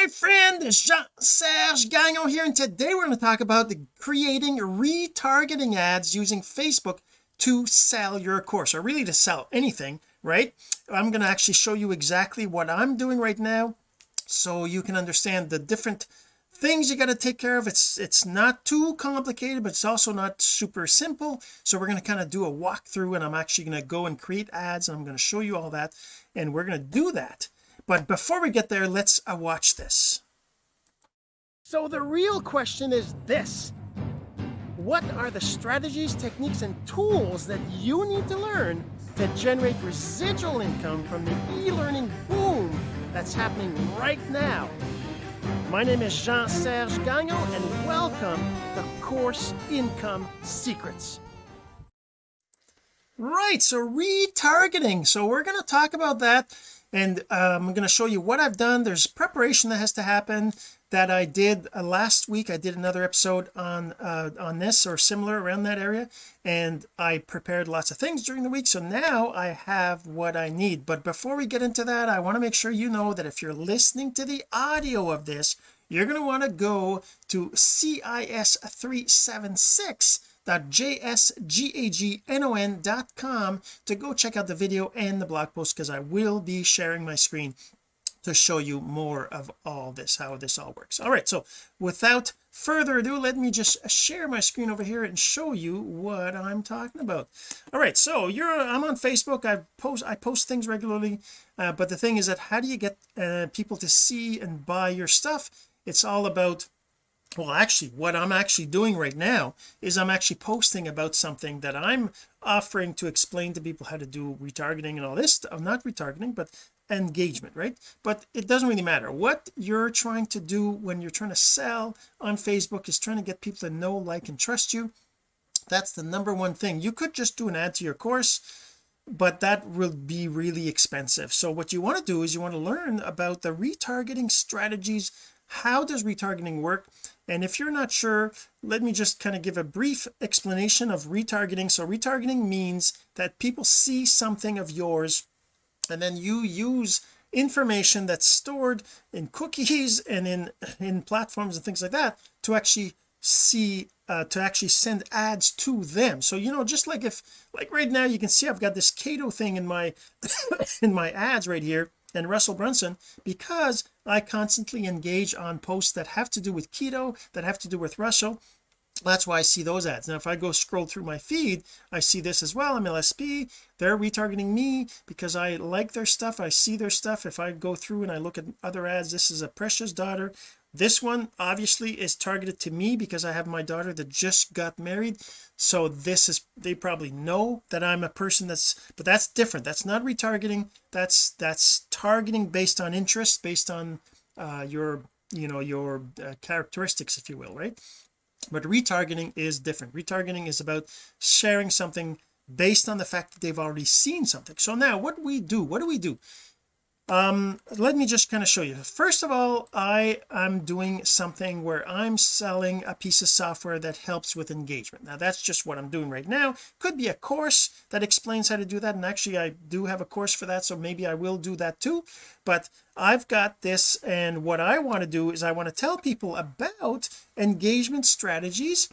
my friend Jean-Serge Gagnon here and today we're going to talk about the creating retargeting ads using Facebook to sell your course or really to sell anything right? I'm going to actually show you exactly what I'm doing right now so you can understand the different things you got to take care of. It's it's not too complicated but it's also not super simple so we're going to kind of do a walkthrough and I'm actually going to go and create ads and I'm going to show you all that and we're going to do that but before we get there let's uh, watch this. So the real question is this. What are the strategies techniques and tools that you need to learn to generate residual income from the e-learning boom that's happening right now? My name is Jean-Serge Gagnon and welcome to Course Income Secrets right so retargeting. So we're going to talk about that and um, I'm going to show you what I've done. There's preparation that has to happen that I did uh, last week. I did another episode on uh, on this or similar around that area and I prepared lots of things during the week so now I have what I need. But before we get into that I want to make sure you know that if you're listening to the audio of this you're going to want to go to cis376 jsgagnon.com to go check out the video and the blog post because I will be sharing my screen to show you more of all this how this all works. All right so without further ado let me just share my screen over here and show you what I'm talking about. All right so you're I'm on Facebook. I post I post things regularly uh, but the thing is that how do you get uh, people to see and buy your stuff? It's all about well actually what I'm actually doing right now is I'm actually posting about something that I'm offering to explain to people how to do retargeting and all this stuff uh, not retargeting but engagement right? But it doesn't really matter. What you're trying to do when you're trying to sell on Facebook is trying to get people to know like and trust you. That's the number one thing. You could just do an ad to your course but that will be really expensive. So what you want to do is you want to learn about the retargeting strategies. How does retargeting work and if you're not sure let me just kind of give a brief explanation of retargeting. So retargeting means that people see something of yours and then you use information that's stored in cookies and in in platforms and things like that to actually see uh, to actually send ads to them. So you know just like if like right now you can see I've got this keto thing in my in my ads right here and Russell Brunson because I constantly engage on posts that have to do with keto that have to do with Russell. That's why I see those ads. Now if I go scroll through my feed I see this as well. I'm LSP they're retargeting me because I like their stuff. I see their stuff. If I go through and I look at other ads this is a precious daughter this one obviously is targeted to me because I have my daughter that just got married. So this is they probably know that I'm a person that's but that's different. That's not retargeting. That's that's targeting based on interest based on uh your you know your uh, characteristics if you will right? But retargeting is different. Retargeting is about sharing something based on the fact that they've already seen something. So now what do we do? What do we do um let me just kind of show you. First of all I am doing something where I'm selling a piece of software that helps with engagement. Now that's just what I'm doing right now. Could be a course that explains how to do that and actually I do have a course for that so maybe I will do that too. But I've got this and what I want to do is I want to tell people about engagement strategies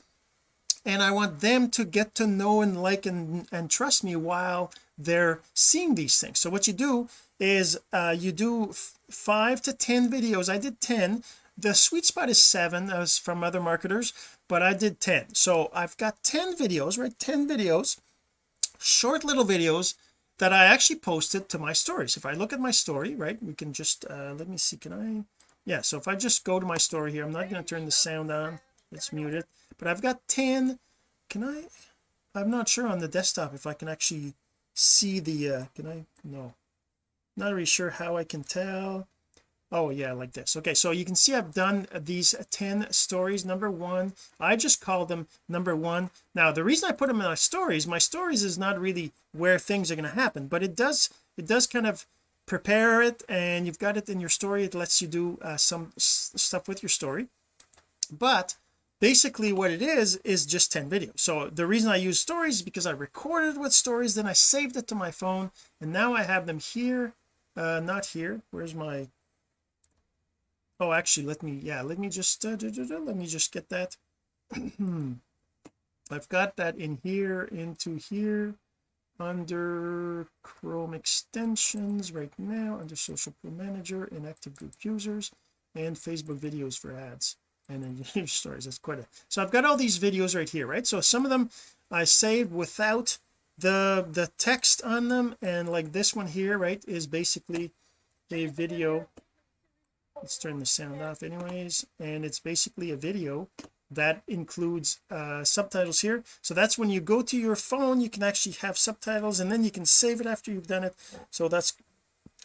and I want them to get to know and like and, and trust me while they're seeing these things. So what you do is uh, you do five to ten videos. I did 10 the sweet spot is seven as from other marketers but I did 10 so I've got 10 videos right? 10 videos short little videos that I actually posted to my stories. If I look at my story right we can just uh let me see can I? Yeah so if I just go to my story here I'm not going to turn the sound on. It's muted. But I've got 10 can I? I'm not sure on the desktop if I can actually see the uh can I no. Not really sure how I can tell. Oh yeah like this. Okay so you can see I've done these 10 stories. Number one I just call them number one. Now the reason I put them in my stories my stories is not really where things are going to happen but it does it does kind of prepare it and you've got it in your story. It lets you do uh, some stuff with your story. But basically what it is is just 10 videos. So the reason I use stories is because I recorded with stories then I saved it to my phone and now I have them here uh not here. Where's my oh actually let me yeah let me just uh, let me just get that. I've got that in here into here under Chrome extensions right now under social pro manager and active group users and Facebook videos for ads and then news stories that's quite a so I've got all these videos right here right? So some of them I saved without the the text on them. And like this one here right is basically a video. Let's turn the sound off anyways. And it's basically a video that includes uh subtitles here. So that's when you go to your phone you can actually have subtitles and then you can save it after you've done it. So that's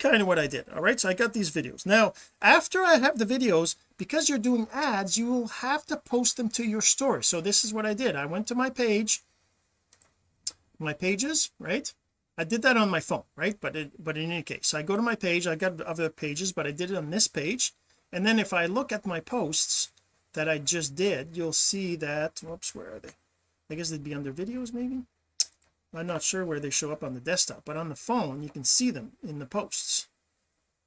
kind of what I did all right so I got these videos. Now after I have the videos because you're doing ads you will have to post them to your store. So this is what I did. I went to my page my pages right? I did that on my phone right? But it, but in any case I go to my page I got other pages but I did it on this page. And then if I look at my posts that I just did you'll see that whoops where are they? I guess they'd be under videos maybe I'm not sure where they show up on the desktop but on the phone you can see them in the posts.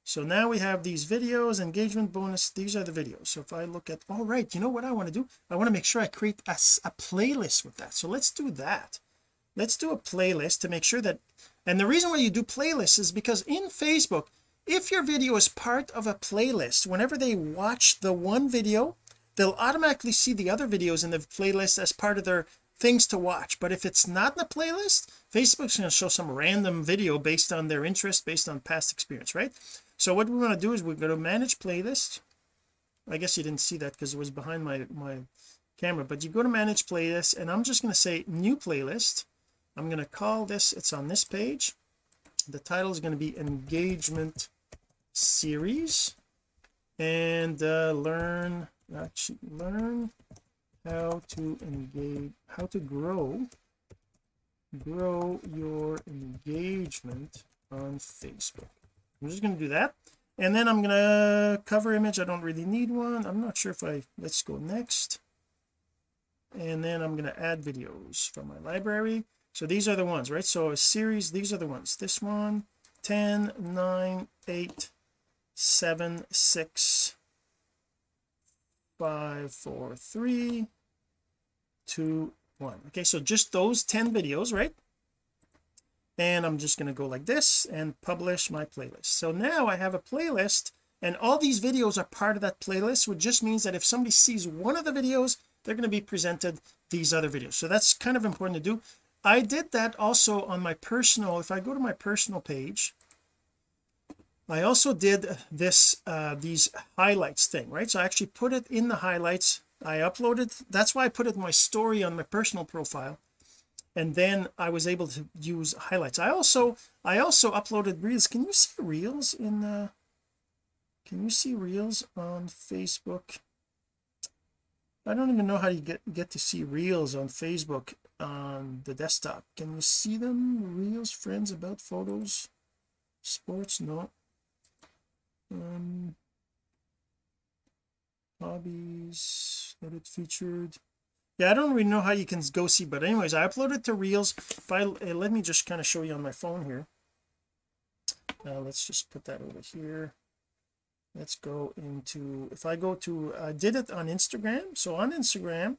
So now we have these videos engagement bonus these are the videos. So if I look at all right you know what I want to do? I want to make sure I create a, a playlist with that. So let's do that. Let's do a playlist to make sure that and the reason why you do playlists is because in Facebook if your video is part of a playlist whenever they watch the one video they'll automatically see the other videos in the playlist as part of their things to watch. But if it's not in the playlist Facebook's going to show some random video based on their interest based on past experience right? So what we want to do is we're going to manage playlist I guess you didn't see that because it was behind my my camera but you go to manage playlist and I'm just going to say new playlist. I'm going to call this it's on this page. The title is going to be engagement series. And uh, learn actually learn how to engage how to grow grow your engagement on Facebook. I'm just going to do that. And then I'm going to cover image. I don't really need one. I'm not sure if I let's go next. And then I'm going to add videos from my library. So these are the ones right? So a series these are the ones. This one 10 9 8 7 6 5 4 3 2 1 okay so just those 10 videos right? And I'm just going to go like this and publish my playlist. So now I have a playlist and all these videos are part of that playlist which just means that if somebody sees one of the videos they're going to be presented these other videos. So that's kind of important to do. I did that also on my personal if I go to my personal page I also did this uh these highlights thing right? So I actually put it in the highlights I uploaded that's why I put it my story on my personal profile. And then I was able to use highlights. I also I also uploaded reels. Can you see reels in the can you see reels on Facebook? I don't even know how you get get to see reels on Facebook on the desktop. Can you see them reels friends about photos sports? No. Um hobbies edit featured. Yeah I don't really know how you can go see but anyways I uploaded to reels. If I uh, let me just kind of show you on my phone here. Uh, let's just put that over here. Let's go into if I go to I did it on Instagram. So on Instagram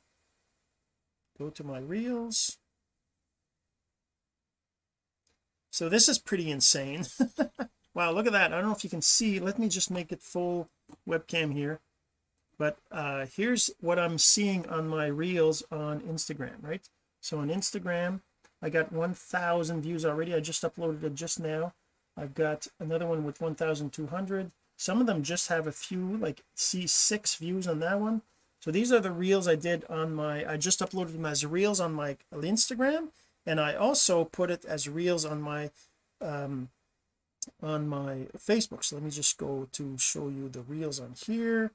go to my reels. So this is pretty insane. Wow look at that. I don't know if you can see. Let me just make it full webcam here but uh here's what I'm seeing on my reels on Instagram right? So on Instagram I got 1000 views already. I just uploaded it just now. I've got another one with 1200 some of them just have a few like see six views on that one. So these are the reels I did on my I just uploaded them as reels on my Instagram and I also put it as reels on my um on my Facebook. So let me just go to show you the reels on here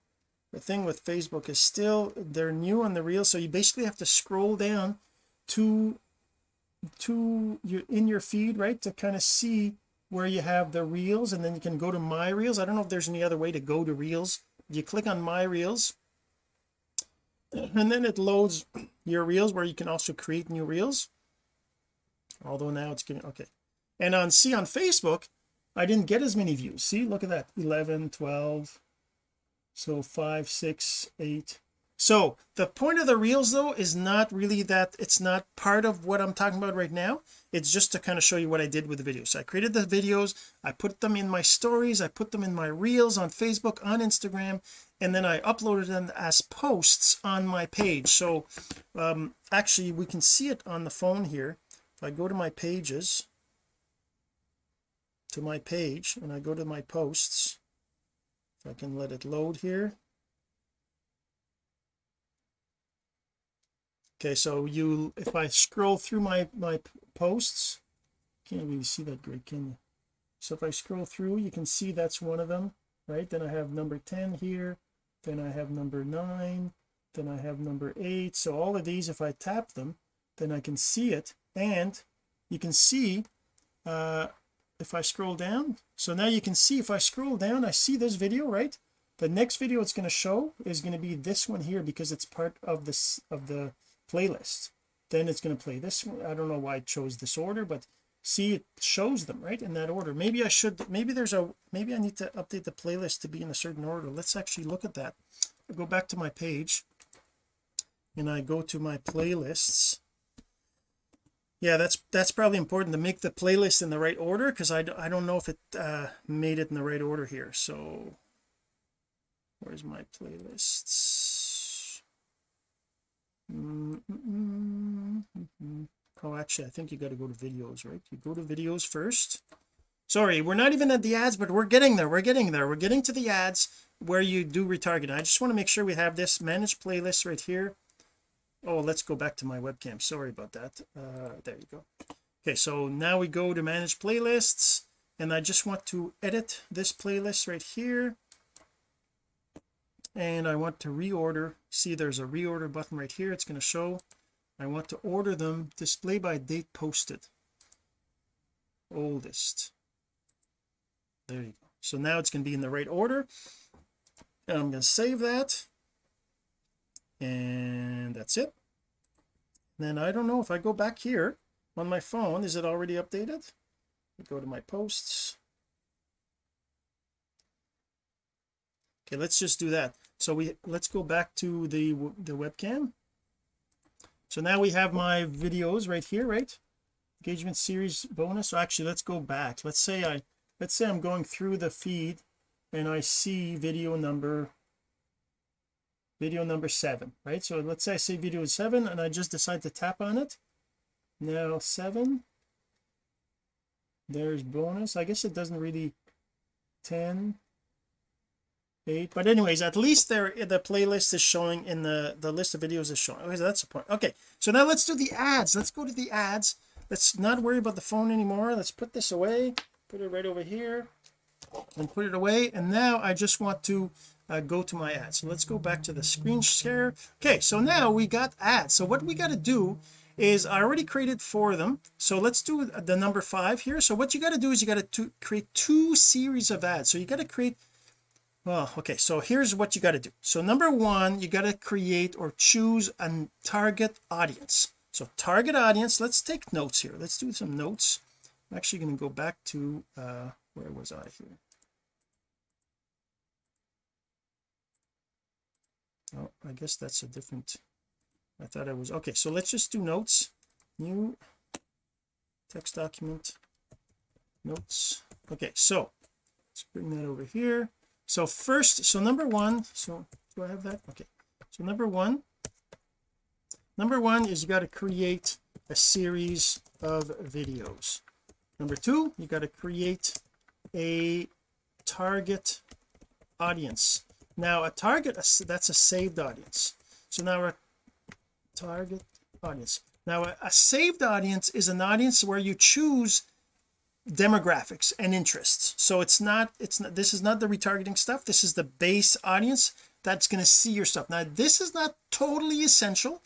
the thing with Facebook is still they're new on the reel so you basically have to scroll down to to you in your feed right to kind of see where you have the reels and then you can go to my reels. I don't know if there's any other way to go to reels. You click on my reels and then it loads your reels where you can also create new reels. Although now it's getting okay. And on see on Facebook I didn't get as many views. See look at that 11 12 so five six eight. So the point of the reels though is not really that it's not part of what I'm talking about right now. It's just to kind of show you what I did with the videos. So I created the videos I put them in my stories I put them in my reels on Facebook on Instagram and then I uploaded them as posts on my page. So um actually we can see it on the phone here. If I go to my pages to my page and I go to my posts if I can let it load here. Okay so you if I scroll through my my posts can't really see that great can you? So if I scroll through you can see that's one of them right? Then I have number 10 here then I have number 9 then I have number 8 so all of these if I tap them then I can see it. And you can see uh if I scroll down. So now you can see if I scroll down I see this video right? The next video it's going to show is going to be this one here because it's part of this of the playlist. Then it's going to play this one. I don't know why it chose this order but see it shows them right in that order. Maybe I should maybe there's a maybe I need to update the playlist to be in a certain order. Let's actually look at that. I go back to my page and I go to my playlists yeah that's that's probably important to make the playlist in the right order because I, I don't know if it uh made it in the right order here so. Where's my playlists? Mm oh actually I think you got to go to videos right? You go to videos first. Sorry we're not even at the ads but we're getting there we're getting there. We're getting to the ads where you do retargeting. I just want to make sure we have this manage playlist right here oh let's go back to my webcam. Sorry about that. Uh there you go. Okay so now we go to manage playlists and I just want to edit this playlist right here. And I want to reorder. See there's a reorder button right here. It's going to show. I want to order them. Display by date posted. Oldest. There you go. So now it's going to be in the right order. And I'm going to save that and that's it. Then I don't know if I go back here on my phone is it already updated? Go to my posts. Okay let's just do that. So we let's go back to the the webcam. So now we have my videos right here right? Engagement series bonus. So actually let's go back. Let's say I let's say I'm going through the feed and I see video number video number seven right? So let's say I say video seven and I just decide to tap on it. Now seven there's bonus. I guess it doesn't really 10 eight but anyways at least there the playlist is showing in the the list of videos is showing. Okay so that's the point. Okay so now let's do the ads. Let's go to the ads. Let's not worry about the phone anymore. Let's put this away put it right over here and put it away. And now I just want to uh, go to my ads. So let's go back to the screen share. Okay so now we got ads. So what we got to do is I already created four of them. So let's do the number five here. So what you got to do is you got to create two series of ads. So you got to create well okay so here's what you got to do. So number one you got to create or choose a target audience. So target audience let's take notes here. Let's do some notes. I'm actually going to go back to uh where was I here oh I guess that's a different I thought I was okay so let's just do notes. New text document notes. Okay so let's bring that over here. So first so number one so do I have that? Okay so number one number one is you got to create a series of videos. Number two you got to create a target audience now a target that's a saved audience. So now a target audience. Now a, a saved audience is an audience where you choose demographics and interests. So it's not it's not this is not the retargeting stuff. This is the base audience that's going to see your stuff. Now this is not totally essential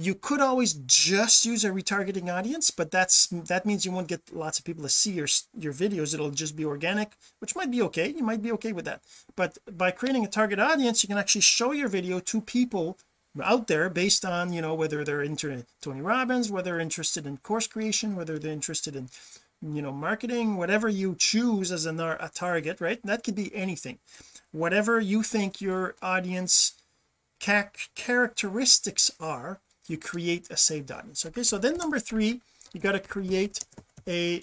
you could always just use a retargeting audience but that's that means you won't get lots of people to see your your videos. It'll just be organic which might be okay. You might be okay with that. But by creating a target audience you can actually show your video to people out there based on you know whether they're into Tony Robbins whether they're interested in course creation whether they're interested in you know marketing whatever you choose as a, a target right? That could be anything. Whatever you think your audience characteristics are you create a saved audience okay so then number three you got to create a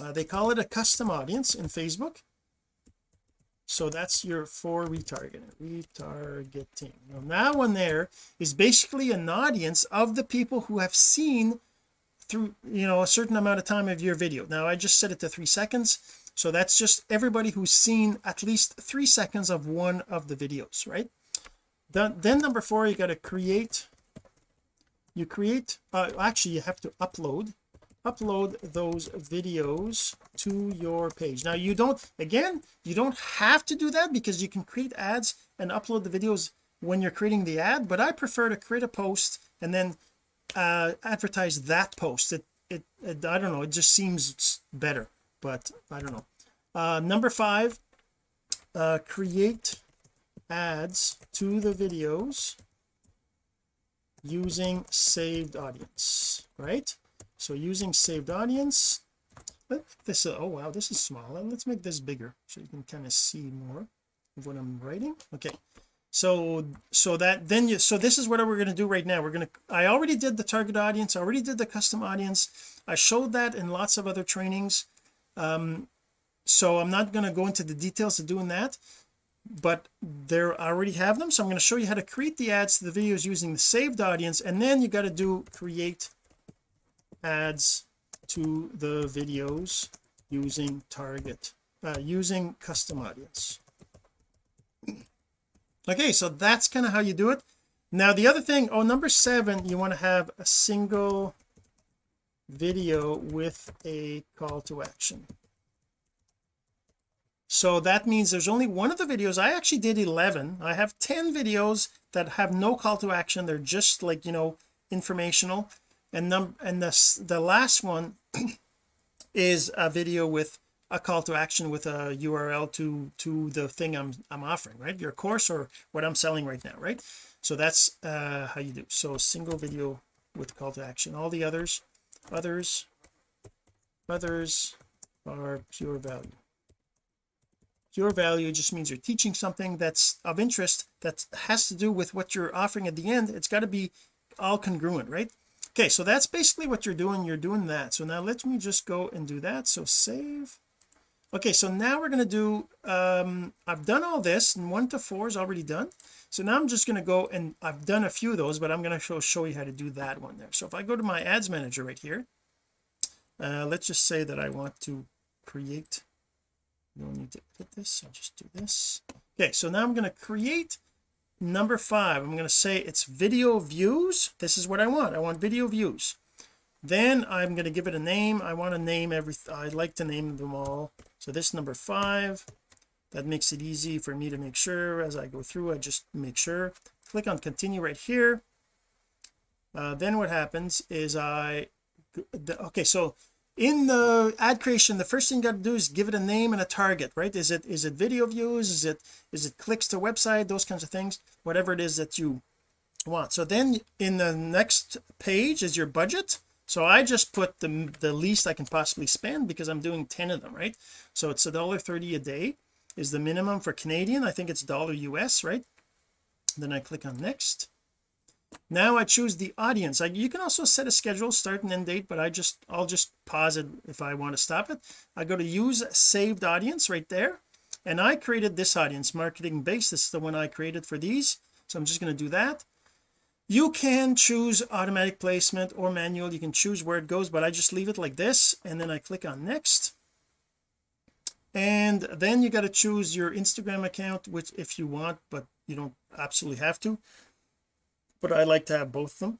uh, they call it a custom audience in Facebook. So that's your for retargeting retargeting. Now that one there is basically an audience of the people who have seen through you know a certain amount of time of your video. Now I just set it to three seconds. So that's just everybody who's seen at least three seconds of one of the videos right? Then, then number four you got to create you create uh, actually you have to upload upload those videos to your page. Now you don't again you don't have to do that because you can create ads and upload the videos when you're creating the ad but I prefer to create a post and then uh advertise that post. It, it, it I don't know it just seems better but I don't know. Uh number five uh create ads to the videos using saved audience right? So using saved audience this oh wow this is small. Let's make this bigger so you can kind of see more of what I'm writing. Okay. So so that then you so this is what we're going to do right now. We're going to I already did the target audience I already did the custom audience. I showed that in lots of other trainings. Um so I'm not going to go into the details of doing that but there I already have them so I'm going to show you how to create the ads to the videos using the saved audience and then you got to do create ads to the videos using target uh, using custom audience. Okay so that's kind of how you do it. Now the other thing oh number seven you want to have a single video with a call to action so that means there's only one of the videos I actually did 11 I have 10 videos that have no call to action. They're just like you know informational. And num and the the last one is a video with a call to action with a URL to to the thing I'm I'm offering right? Your course or what I'm selling right now right? So that's uh how you do. So a single video with call to action. All the others others others are pure value pure value just means you're teaching something that's of interest that has to do with what you're offering at the end it's got to be all congruent right? Okay so that's basically what you're doing you're doing that. So now let me just go and do that. So save. Okay so now we're going to do um I've done all this and one to four is already done. So now I'm just going to go and I've done a few of those but I'm going to show, show you how to do that one there. So if I go to my ads manager right here uh let's just say that I want to create don't need to edit this I'll just do this. Okay so now I'm going to create number five. I'm going to say it's video views. This is what I want. I want video views. Then I'm going to give it a name. I want to name every I like to name them all. So this number five that makes it easy for me to make sure as I go through I just make sure. Click on continue right here. Uh, then what happens is I okay so in the ad creation the first thing you got to do is give it a name and a target right? Is it is it video views? Is it is it clicks to website? Those kinds of things whatever it is that you want. So then in the next page is your budget. So I just put the the least I can possibly spend because I'm doing 10 of them right? So it's a dollar 30 a day is the minimum for Canadian. I think it's dollar US right? Then I click on next now I choose the audience. I, you can also set a schedule start and end date but I just I'll just pause it if I want to stop it. I go to use saved audience right there and I created this audience marketing base. This is the one I created for these so I'm just going to do that. You can choose automatic placement or manual. You can choose where it goes but I just leave it like this and then I click on next. And then you got to choose your Instagram account which if you want but you don't absolutely have to but I like to have both of them.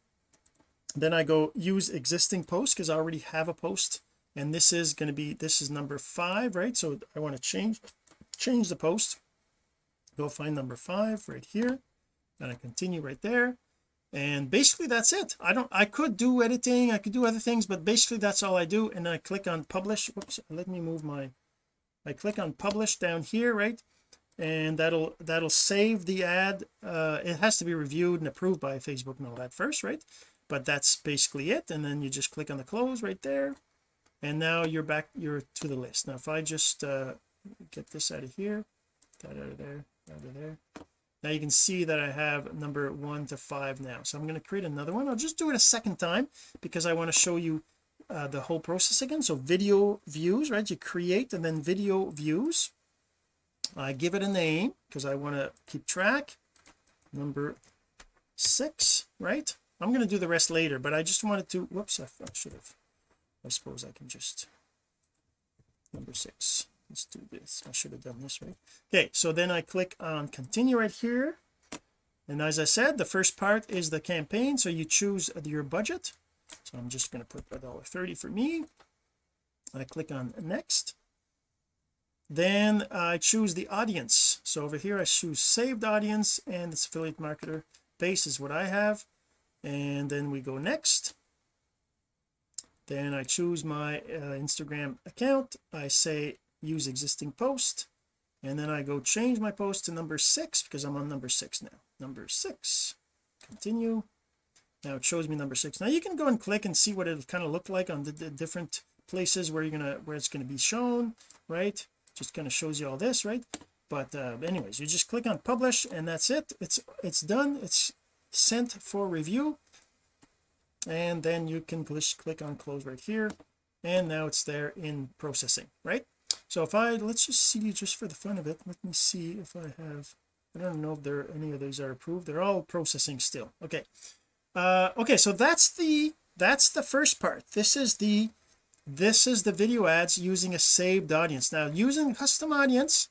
Then I go use existing post because I already have a post and this is going to be this is number five right? So I want to change change the post. Go find number five right here and I continue right there. And basically that's it. I don't I could do editing I could do other things but basically that's all I do and I click on publish. Whoops let me move my I click on publish down here right and that'll that'll save the ad. Uh it has to be reviewed and approved by Facebook and all that first right? But that's basically it and then you just click on the close right there and now you're back you're to the list. Now if I just uh get this out of here that out of there out of there. Now you can see that I have number one to five now. So I'm going to create another one. I'll just do it a second time because I want to show you uh, the whole process again. So video views right? You create and then video views I give it a name because I want to keep track. Number six right? I'm going to do the rest later but I just wanted to whoops I, I should have I suppose I can just number six let's do this. I should have done this right? Okay so then I click on continue right here. And as I said the first part is the campaign so you choose your budget. So I'm just going to put a dollar 30 for me. I click on next then I choose the audience. So over here I choose saved audience and it's affiliate marketer base is what I have. And then we go next. Then I choose my uh, Instagram account. I say use existing post. And then I go change my post to number six because I'm on number six now. Number six. Continue. Now it shows me number six. Now you can go and click and see what it'll kind of look like on the, the different places where you're gonna where it's going to be shown right just kind of shows you all this right? But uh anyways you just click on publish and that's it. It's it's done. It's sent for review. And then you can just click on close right here. And now it's there in processing right? So if I let's just see just for the fun of it let me see if I have I don't know if there any of these are approved. They're all processing still. Okay. Uh okay so that's the that's the first part. This is the this is the video ads using a saved audience. Now using custom audience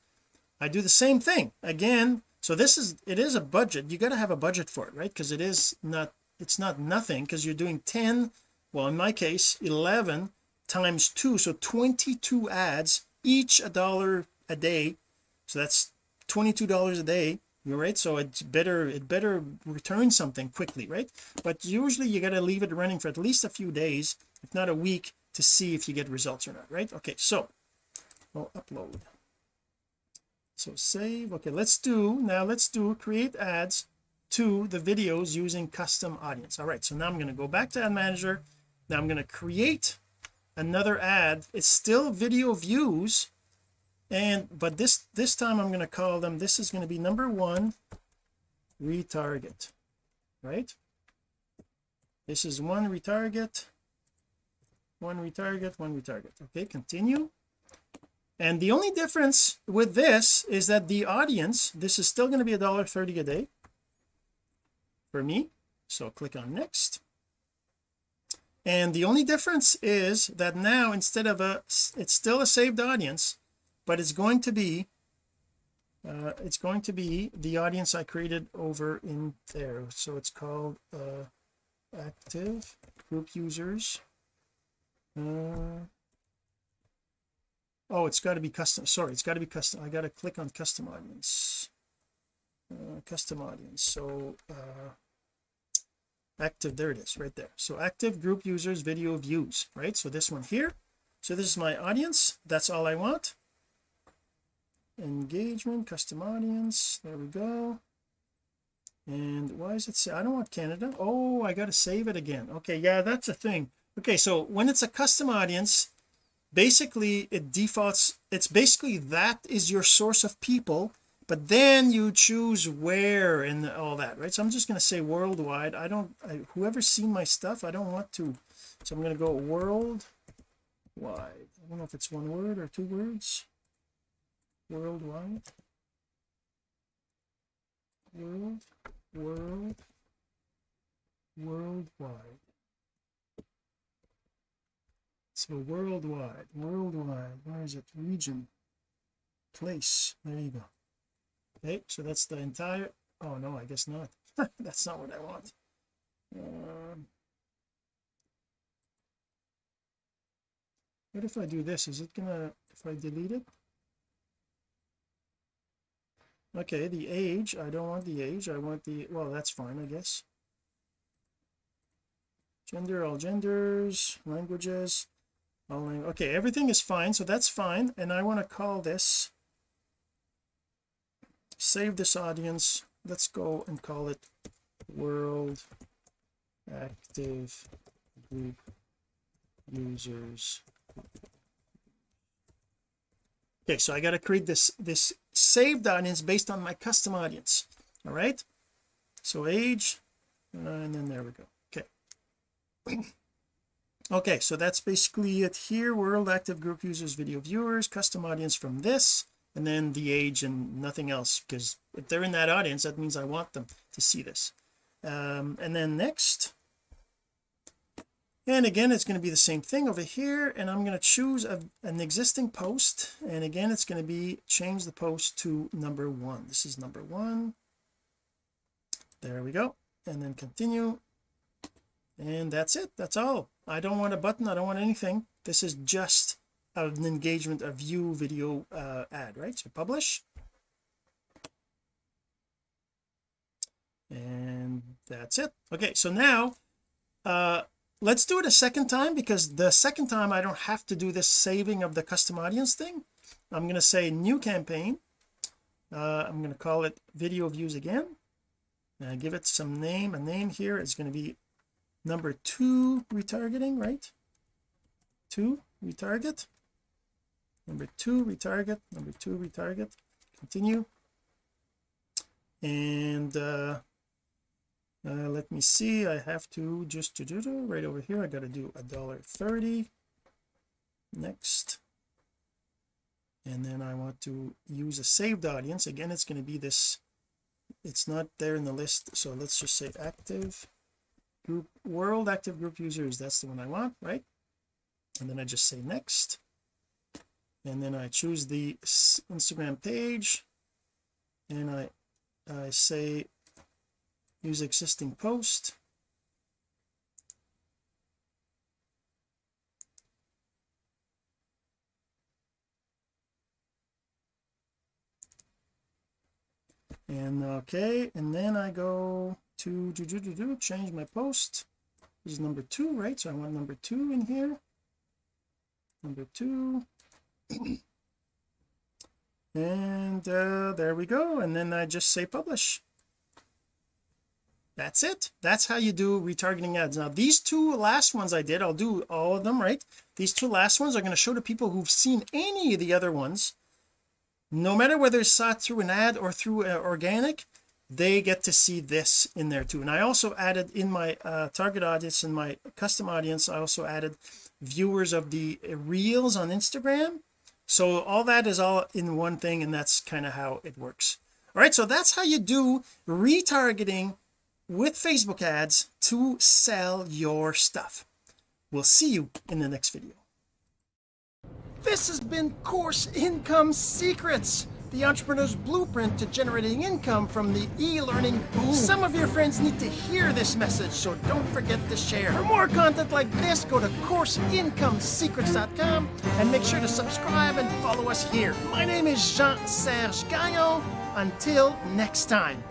I do the same thing. Again so this is it is a budget. You got to have a budget for it right? Because it is not it's not nothing because you're doing 10 well in my case 11 times 2 so 22 ads each a dollar a day. So that's 22 dollars a day you're right? So it's better it better return something quickly right? But usually you got to leave it running for at least a few days if not a week to see if you get results or not right? Okay so we'll upload. So save okay let's do now let's do create ads to the videos using custom audience. All right so now I'm going to go back to ad manager. Now I'm going to create another ad. It's still video views and but this this time I'm going to call them this is going to be number one retarget right? This is one retarget one retarget one retarget. Okay continue. And the only difference with this is that the audience this is still going to be a dollar 30 a day for me. So click on next. And the only difference is that now instead of a it's still a saved audience but it's going to be uh, it's going to be the audience I created over in there. So it's called uh, active group users uh, oh it's got to be custom sorry it's got to be custom I got to click on custom audience. Uh, custom audience so uh, active there it is right there. So active group users video views right? So this one here so this is my audience that's all I want. Engagement custom audience there we go. And why is it say I don't want Canada oh I got to save it again. Okay yeah that's a thing okay so when it's a custom audience basically it defaults it's basically that is your source of people but then you choose where and all that right? So I'm just going to say worldwide. I don't I, whoever's seen my stuff I don't want to so I'm going to go worldwide. I don't know if it's one word or two words. Worldwide. World world worldwide so worldwide worldwide where is it? Region place there you go. Okay so that's the entire oh no I guess not. That's not what I want. Um, what if I do this? Is it gonna if I delete it? Okay the age I don't want the age I want the well that's fine I guess. Gender all genders languages okay everything is fine so that's fine. And I want to call this save this audience. Let's go and call it world active group users. Okay so I got to create this this saved audience based on my custom audience. All right? So age and then there we go. Okay okay so that's basically it here. World active group users video viewers custom audience from this and then the age and nothing else because if they're in that audience that means I want them to see this. Um, and then next. And again it's going to be the same thing over here and I'm going to choose a, an existing post and again it's going to be change the post to number one. This is number one. There we go. And then continue. And that's it. That's all I don't want a button I don't want anything. This is just an engagement a view video uh, ad right? So publish. And that's it. Okay so now uh let's do it a second time because the second time I don't have to do this saving of the custom audience thing. I'm going to say new campaign. Uh, I'm going to call it video views again. And give it some name a name here. Is going to be number two retargeting right? Two retarget. Number two retarget. Number two retarget. Continue. And uh, uh, let me see. I have to just to do right over here. I got to do a dollar 30 next. And then I want to use a saved audience. Again it's going to be this it's not there in the list so let's just say active group world active group users that's the one I want right? And then I just say next. And then I choose the Instagram page. And I I say use existing post. And okay and then I go to do, do, do, do, change my post. This is number two right? So I want number two in here. Number two. And uh, there we go. And then I just say publish. That's it. That's how you do retargeting ads. Now these two last ones I did I'll do all of them right? These two last ones are going to show to people who've seen any of the other ones no matter whether it's saw through an ad or through uh, organic they get to see this in there too. And I also added in my uh, target audience in my custom audience I also added viewers of the reels on Instagram. So all that is all in one thing and that's kind of how it works. All right so that's how you do retargeting with Facebook ads to sell your stuff. We'll see you in the next video. This has been course income secrets the entrepreneur's blueprint to generating income from the e-learning boom some of your friends need to hear this message so don't forget to share. For more content like this go to courseincomesecrets.com and make sure to subscribe and follow us here. My name is Jean-Serge Gagnon. Until next time